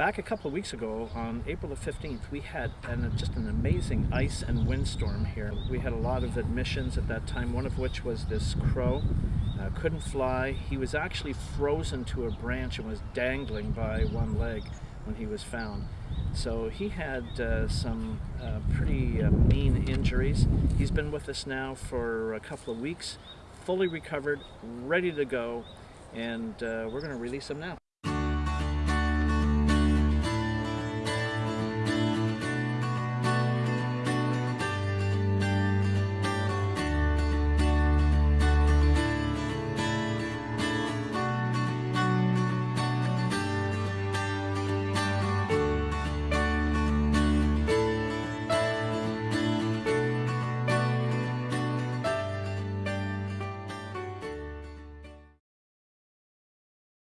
Back a couple of weeks ago, on April the 15th, we had an, just an amazing ice and windstorm here. We had a lot of admissions at that time, one of which was this crow. Uh, couldn't fly. He was actually frozen to a branch and was dangling by one leg when he was found. So he had uh, some uh, pretty uh, mean injuries. He's been with us now for a couple of weeks, fully recovered, ready to go, and uh, we're going to release him now.